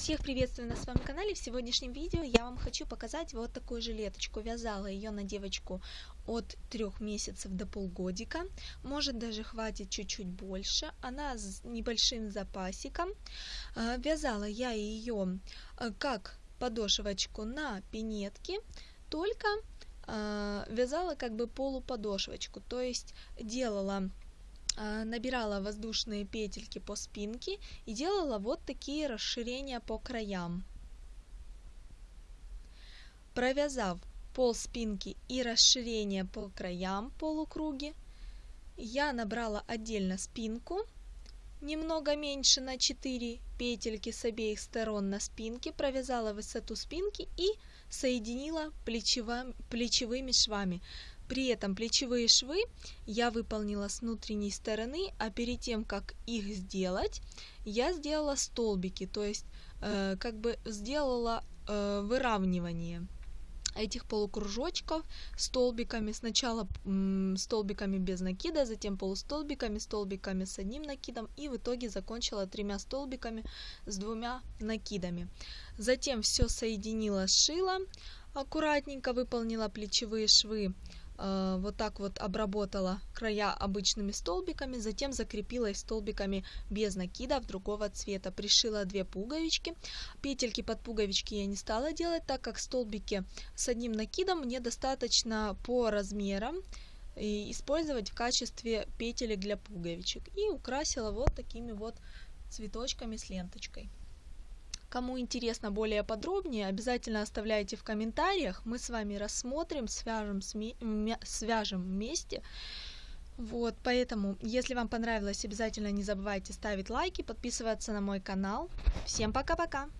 Всех приветствую на своем канале. В сегодняшнем видео я вам хочу показать вот такую жилеточку. Вязала ее на девочку от трех месяцев до полгодика. Может даже хватит чуть-чуть больше. Она с небольшим запасиком. А, вязала я ее а, как подошвочку на пинетке, только а, вязала как бы полуподошвочку. То есть делала набирала воздушные петельки по спинке и делала вот такие расширения по краям. Провязав пол спинки и расширение по краям полукруги, я набрала отдельно спинку, немного меньше на 4 петельки с обеих сторон на спинке, провязала высоту спинки и соединила плечевыми швами. При этом плечевые швы я выполнила с внутренней стороны, а перед тем, как их сделать, я сделала столбики, то есть э, как бы сделала э, выравнивание этих полукружочков столбиками. Сначала м, столбиками без накида, затем полустолбиками, столбиками с одним накидом и в итоге закончила тремя столбиками с двумя накидами. Затем все соединила, сшила, аккуратненько выполнила плечевые швы вот так вот обработала края обычными столбиками, затем закрепила их столбиками без накидов другого цвета. Пришила две пуговички. Петельки под пуговички я не стала делать, так как столбики с одним накидом мне достаточно по размерам и использовать в качестве петелек для пуговичек. И украсила вот такими вот цветочками с ленточкой. Кому интересно более подробнее, обязательно оставляйте в комментариях. Мы с вами рассмотрим, свяжем, свяжем вместе. Вот, поэтому, если вам понравилось, обязательно не забывайте ставить лайки, подписываться на мой канал. Всем пока-пока!